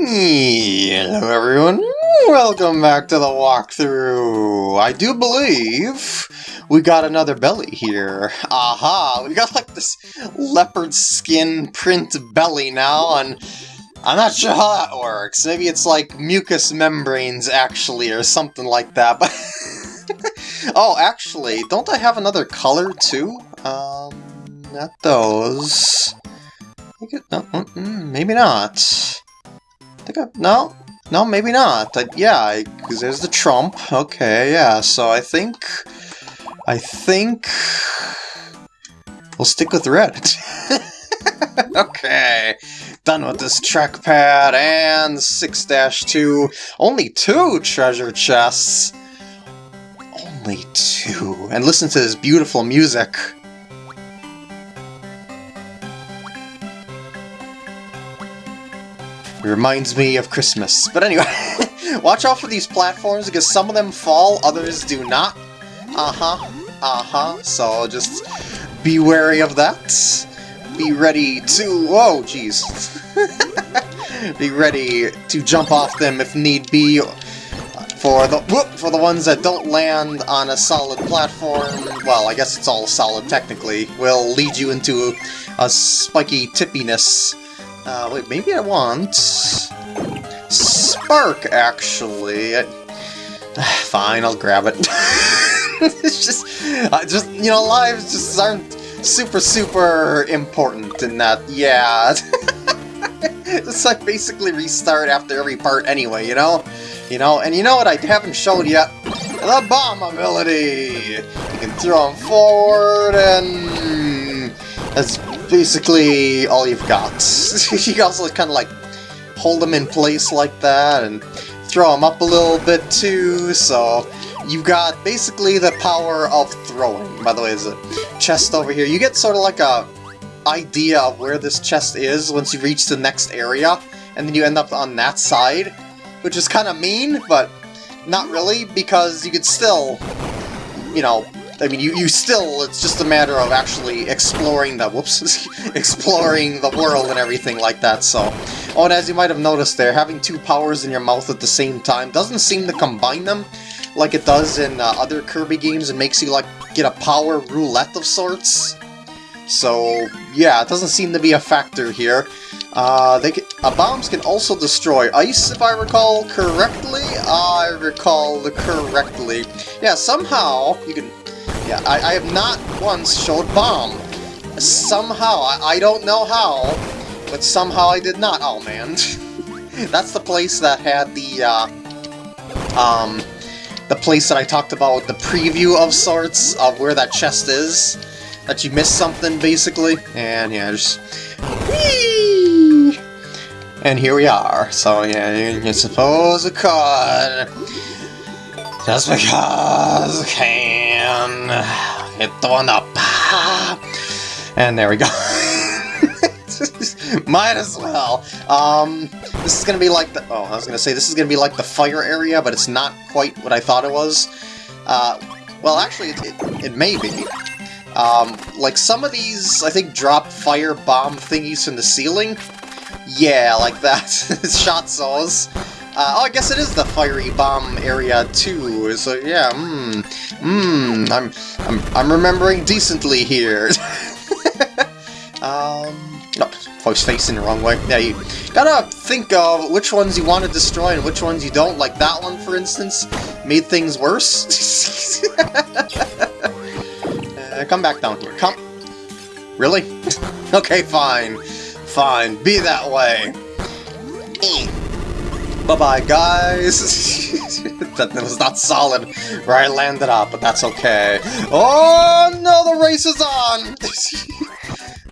Hello everyone, welcome back to the walkthrough. I do believe we got another belly here. Aha, we got like this leopard skin print belly now, and I'm not sure how that works. Maybe it's like mucous membranes actually, or something like that. But oh, actually, don't I have another color too? Um, not those. It, no, mm, mm, maybe not. Think I, no, no, maybe not. I, yeah, because there's the trump. Okay, yeah. So I think, I think we'll stick with red. okay, done with this trackpad and 6-2. Only two treasure chests. Only two. And listen to this beautiful music. Reminds me of Christmas. But anyway, watch out for these platforms because some of them fall, others do not. Uh-huh, uh-huh, so just be wary of that. Be ready to... Whoa, jeez. be ready to jump off them if need be for the whoop, for the ones that don't land on a solid platform, well, I guess it's all solid technically, will lead you into a spiky tippiness uh, wait, maybe I want... Spark, actually. I... Fine, I'll grab it. it's just... Uh, just, you know, lives just aren't super, super important in that, yeah. it's like basically restart after every part anyway, you know? You know, and you know what I haven't showed yet? The bomb ability! You can throw them forward and... That's basically all you've got. you also kind of like hold them in place like that and throw them up a little bit too, so you've got basically the power of throwing. By the way, there's a chest over here. You get sort of like a idea of where this chest is once you reach the next area, and then you end up on that side, which is kind of mean, but not really, because you could still, you know, I mean, you, you still, it's just a matter of actually exploring the, whoops, exploring the world and everything like that, so. Oh, and as you might have noticed there, having two powers in your mouth at the same time doesn't seem to combine them like it does in uh, other Kirby games and makes you, like, get a power roulette of sorts. So, yeah, it doesn't seem to be a factor here. Uh, they can, uh, bombs can also destroy ice, if I recall correctly. I recall correctly. Yeah, somehow you can yeah, I, I have not once showed Bomb. Somehow, I, I don't know how, but somehow I did not. Oh, man. That's the place that had the, uh, um, the place that I talked about, the preview of sorts of where that chest is. That you missed something, basically. And, yeah, just... Whee! And here we are. So, yeah, you, suppose it could. Just because I can. Hit the one up. And there we go. Might as well. Um, this is gonna be like the... Oh, I was gonna say, this is gonna be like the fire area, but it's not quite what I thought it was. Uh, well, actually, it, it, it may be. Um, like some of these, I think, drop fire bomb thingies from the ceiling. Yeah, like that. Shot saws. Uh, oh, I guess it is the fiery bomb area too. So yeah, mmm, mmm. I'm, I'm, I'm remembering decently here. um, no, was facing the wrong way. Yeah, you gotta think of which ones you want to destroy and which ones you don't. Like that one, for instance, made things worse. uh, come back down here. Come. Really? okay, fine. Fine. Be that way. Bye-bye, guys! that was not solid where I landed up, but that's okay. Oh, no, the race is on!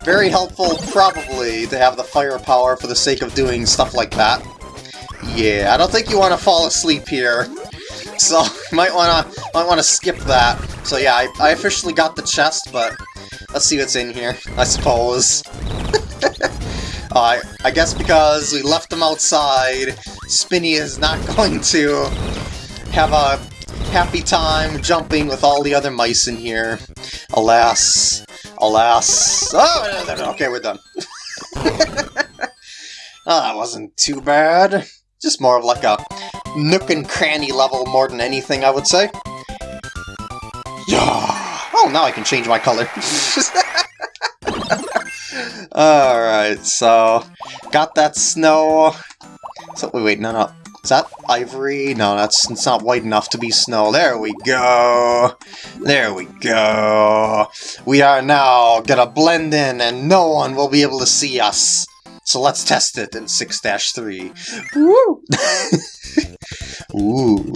Very helpful, probably, to have the firepower for the sake of doing stuff like that. Yeah, I don't think you want to fall asleep here. So, might want to might want to skip that. So yeah, I, I officially got the chest, but let's see what's in here, I suppose. uh, I guess because we left them outside, Spinni is not going to have a happy time jumping with all the other mice in here. Alas. Alas. Oh, okay, we're done. Oh, that wasn't too bad. Just more of like a nook and cranny level more than anything, I would say. Yeah. Oh, now I can change my color. Alright, so... Got that snow. So, wait, wait, no, no. Is that ivory? No, that's it's not white enough to be snow. There we go. There we go. We are now gonna blend in and no one will be able to see us. So let's test it in 6-3. Woo! Ooh.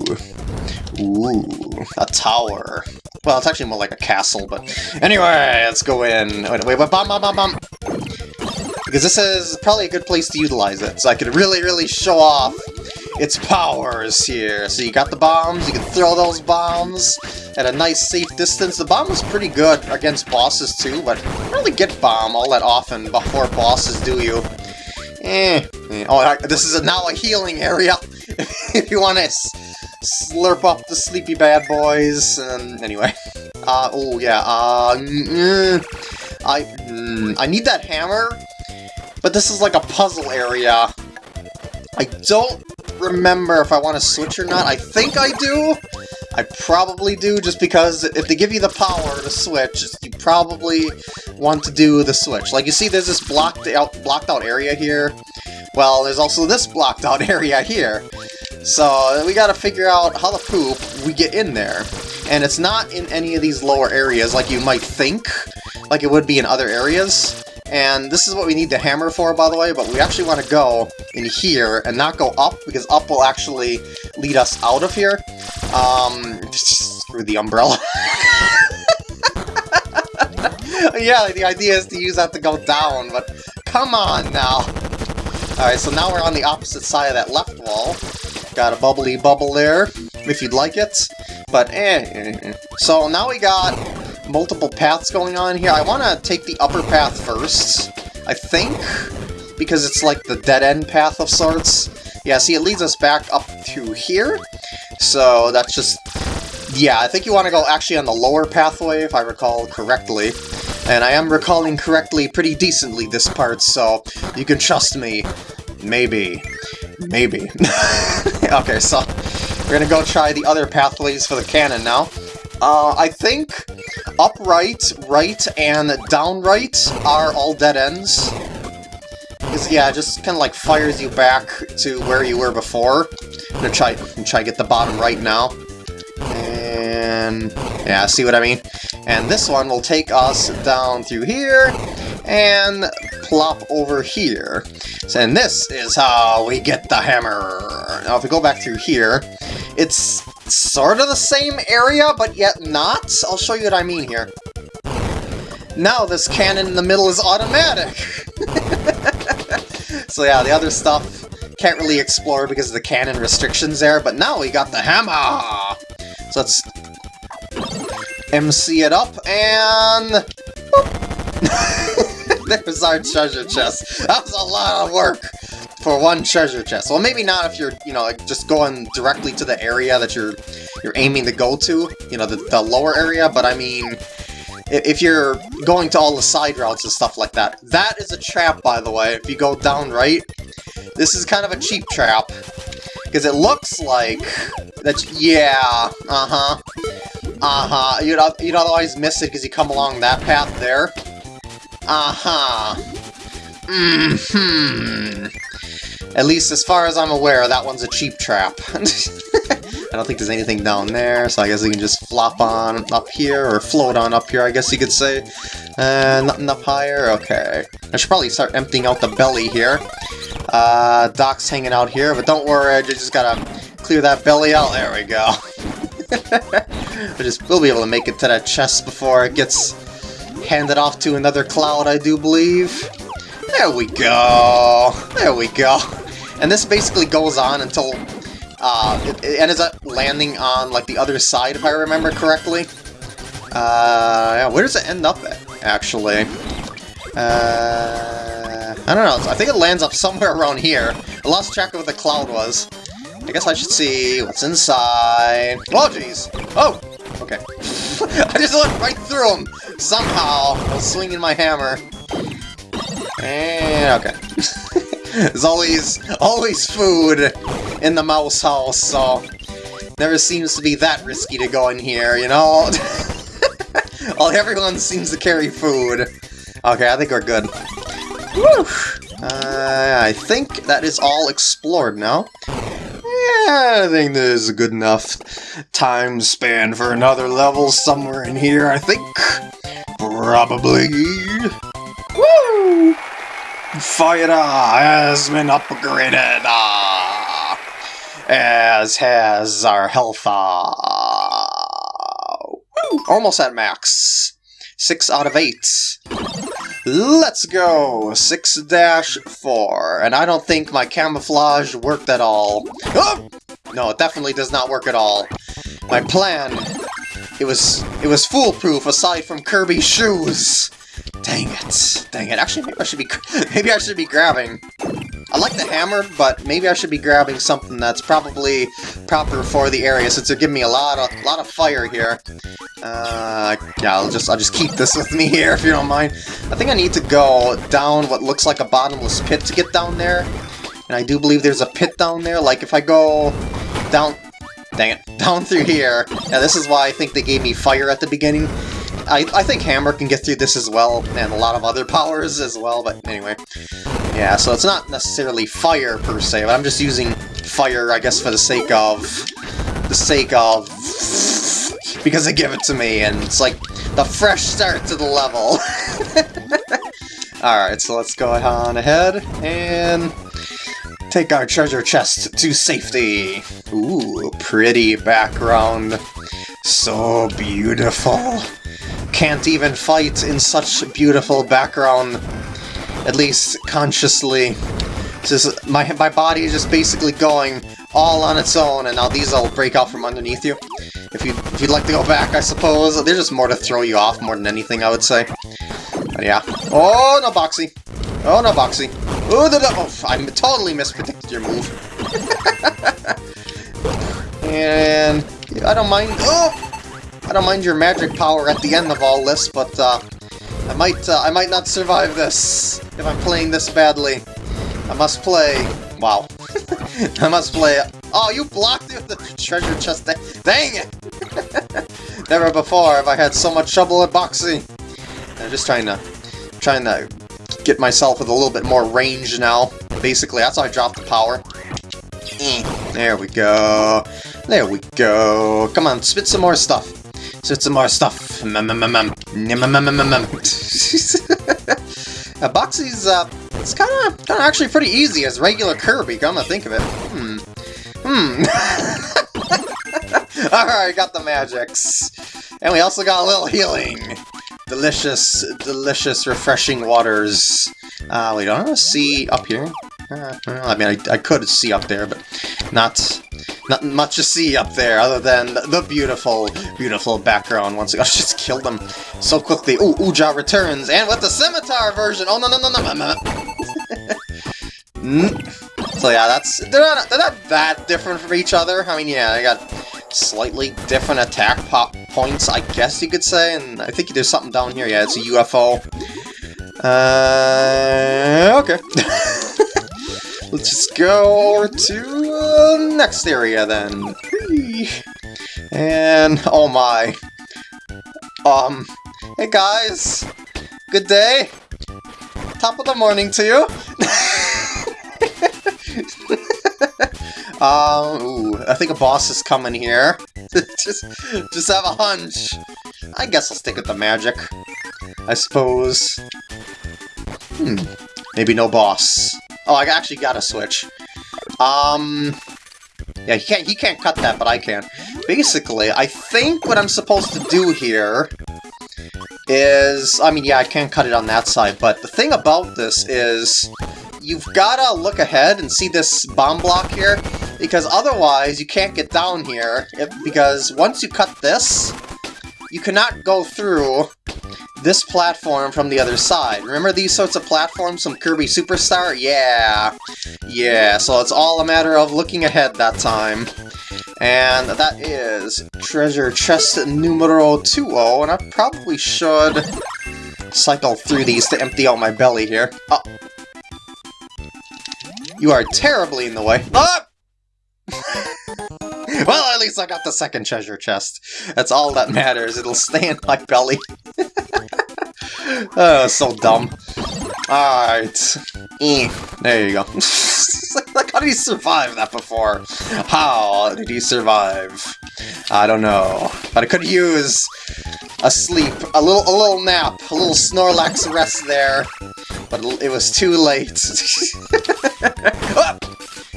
Ooh. A tower. Well, it's actually more like a castle, but... Anyway, let's go in. Wait, wait, wait, bomb, bomb, bomb, bomb! Because this is probably a good place to utilize it, so I could really, really show off its powers here. So you got the bombs, you can throw those bombs at a nice safe distance. The bomb is pretty good against bosses too, but really get bomb all that often before bosses do you. Eh. Oh, this is a, now a healing area if you want to slurp up the sleepy bad boys. And anyway. Uh, oh yeah, uh, mm, I, mm, I need that hammer, but this is like a puzzle area. I don't remember if I want to switch or not. I think I do. I probably do, just because if they give you the power to switch, you probably want to do the switch. Like, you see there's this blocked out, blocked out area here? Well, there's also this blocked out area here. So, we gotta figure out how the poop we get in there. And it's not in any of these lower areas like you might think, like it would be in other areas. And this is what we need the hammer for, by the way, but we actually want to go in here and not go up, because up will actually lead us out of here. Um, screw the umbrella. yeah, the idea is to use that to go down, but come on now. Alright, so now we're on the opposite side of that left wall. Got a bubbly bubble there, if you'd like it. But eh, eh, eh. So now we got multiple paths going on here. I want to take the upper path first, I think, because it's like the dead-end path of sorts. Yeah, see, it leads us back up to here, so that's just... Yeah, I think you want to go actually on the lower pathway, if I recall correctly. And I am recalling correctly pretty decently this part, so you can trust me. Maybe. Maybe. okay, so we're gonna go try the other pathways for the cannon now. Uh, I think upright, right, and downright are all dead ends. Because, yeah, it just kind of like fires you back to where you were before. I'm gonna try, I'm try to get the bottom right now. And, yeah, see what I mean? And this one will take us down through here, and plop over here. So, and this is how we get the hammer. Now, if we go back through here, it's sort of the same area, but yet not. I'll show you what I mean here. Now this cannon in the middle is automatic! so yeah, the other stuff can't really explore because of the cannon restrictions there, but now we got the hammer! So let's MC it up, and... There's our treasure chest. That was a lot of work! For one treasure chest. Well, maybe not if you're, you know, like just going directly to the area that you're you're aiming to go to, you know, the, the lower area, but I mean, if you're going to all the side routes and stuff like that. That is a trap, by the way, if you go down right. This is kind of a cheap trap, because it looks like that, yeah, uh-huh, uh-huh, you'd, you'd otherwise miss it because you come along that path there. Uh-huh. Mm-hmm. At least as far as I'm aware, that one's a cheap trap. I don't think there's anything down there, so I guess we can just flop on up here, or float on up here, I guess you could say. Uh, nothing up higher? Okay. I should probably start emptying out the belly here. Uh, Doc's hanging out here, but don't worry, I just gotta clear that belly out. There we go. we just, we'll be able to make it to that chest before it gets handed off to another cloud, I do believe. There we go. There we go. And this basically goes on until uh, it, it ends up landing on like the other side, if I remember correctly. Uh, yeah, where does it end up at, actually? Uh, I don't know. I think it lands up somewhere around here. I lost track of what the cloud was. I guess I should see what's inside. Oh, jeez. Oh, okay. I just went right through him somehow while swinging my hammer. And okay. There's always, always food in the mouse house, so never seems to be that risky to go in here, you know? Well, everyone seems to carry food. Okay, I think we're good. Woo! Uh, I think that is all explored now. Yeah, I think there's a good enough time span for another level somewhere in here, I think. Probably. Woo! Fire has been upgraded, uh, as has our health. Uh, almost at max. 6 out of 8. Let's go! Six dash four. And I don't think my camouflage worked at all. Oh! No, it definitely does not work at all. My plan, it was it was foolproof aside from Kirby's shoes. Dang it. Dang it. Actually, maybe I should be maybe I should be grabbing I like the hammer, but maybe I should be grabbing something that's probably proper for the area, since they're giving me a lot of lot of fire here. Uh, yeah, I'll just I'll just keep this with me here if you don't mind. I think I need to go down what looks like a bottomless pit to get down there, and I do believe there's a pit down there. Like if I go down, dang it, down through here. Yeah, this is why I think they gave me fire at the beginning. I, I think Hammer can get through this as well, and a lot of other powers as well, but anyway. Yeah, so it's not necessarily fire per se, but I'm just using fire, I guess, for the sake of... the sake of... because they give it to me, and it's like the fresh start to the level. Alright, so let's go on ahead, and take our treasure chest to safety. Ooh, pretty background. So beautiful. Can't even fight in such beautiful background at least consciously. Just my my body is just basically going all on its own, and now these will break out from underneath you. If you if you'd like to go back, I suppose they're just more to throw you off more than anything, I would say. But yeah. Oh no, Boxy. Oh no, Boxy. Oh, the oh, I totally mispredicted your move. and I don't mind. Oh, I don't mind your magic power at the end of all this, but uh, I might uh, I might not survive this if I'm playing this badly. I must play... Wow. I must play... Oh, you blocked the treasure chest. Dang it! Never before have I had so much trouble at boxing. I'm just trying to... trying to get myself with a little bit more range now. Basically, that's how I dropped the power. There we go. There we go. Come on, spit some more stuff. Spit some more stuff. Uh, Boxy's, uh, it's kind of kind of actually pretty easy as regular Kirby, come to think of it. Hmm. Hmm. Alright, got the magics. And we also got a little healing. Delicious, delicious, refreshing waters. Uh, we don't see up here. Uh, I mean, I, I could see up there, but not not much to see up there other than the beautiful, beautiful background. Once again, I just killed them so quickly. Ooh, Uja returns, and with the scimitar version. Oh no no no no no no. so yeah, that's they're not they're not that different from each other. I mean, yeah, they got slightly different attack pop points, I guess you could say. And I think there's something down here. Yeah, it's a UFO. Uh, okay. Let's just go to the uh, next area then. And, oh my. Um, hey guys. Good day. Top of the morning to you. um, ooh, I think a boss is coming here. just, just have a hunch. I guess I'll stick with the magic. I suppose. Hmm. Maybe no boss. Oh, I actually got a switch. Um... Yeah, he can't, he can't cut that, but I can. Basically, I think what I'm supposed to do here is... I mean, yeah, I can cut it on that side, but the thing about this is you've gotta look ahead and see this bomb block here, because otherwise you can't get down here, because once you cut this, you cannot go through this platform from the other side. Remember these sorts of platforms from Kirby Super Star? Yeah. Yeah, so it's all a matter of looking ahead that time. And that is treasure chest numero 20, and I probably should cycle through these to empty out my belly here. Oh. You are terribly in the way. Ah! well, at least I got the second treasure chest. That's all that matters. It'll stay in my belly. oh, so dumb. Alright. Eh, there you go. like, how did he survive that before? How did he survive? I don't know. But I could use a sleep, a little a little nap, a little Snorlax rest there. But it was too late. oh!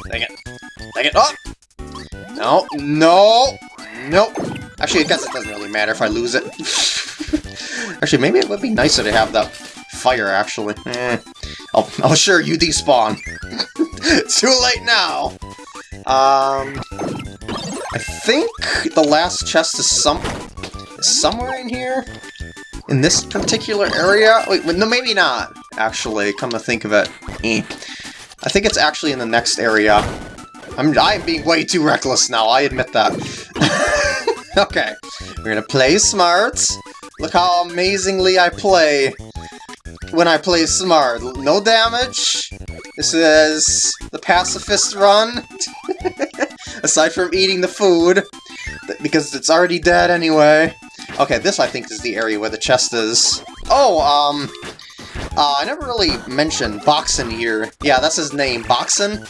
Dang it. Dang it. Oh! No, no, nope. Actually, I guess it doesn't really matter if I lose it. Actually, maybe it would be nicer to have that fire, actually. Eh. Oh, oh, sure, you despawn. Too late now! Um... I think the last chest is some somewhere in here? In this particular area? Wait, no, maybe not, actually, come to think of it. Eh. I think it's actually in the next area. I'm, I'm being way too reckless now, I admit that. okay, we're gonna play smart. Look how amazingly I play when I play smart. No damage. This is the pacifist run. Aside from eating the food, because it's already dead anyway. Okay, this I think is the area where the chest is. Oh, um, uh, I never really mentioned Boxin here. Yeah, that's his name, Boxin.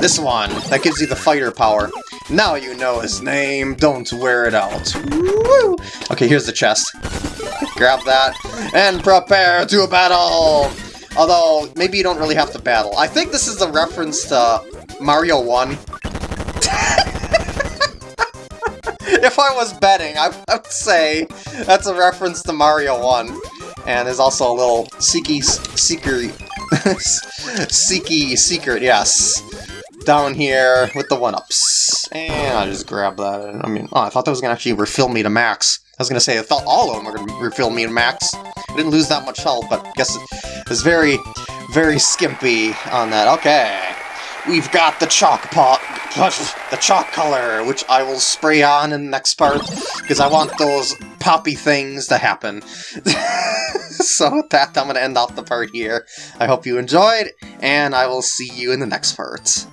This one, that gives you the fighter power. Now you know his name, don't wear it out. Woo! Okay, here's the chest. Grab that, and prepare to battle! Although, maybe you don't really have to battle. I think this is a reference to Mario 1. if I was betting, I, would say that's a reference to Mario 1. And there's also a little Seeky Secret... Seeky Secret, yes down here with the 1-ups. And I just grab that. I mean, oh, I thought that was going to actually refill me to max. I was going to say, I thought all of them were going to refill me to max. I didn't lose that much health, but I guess it was very, very skimpy on that. Okay. We've got the chalk pot, the chalk color, which I will spray on in the next part, because I want those poppy things to happen. so with that, I'm going to end off the part here. I hope you enjoyed, and I will see you in the next part.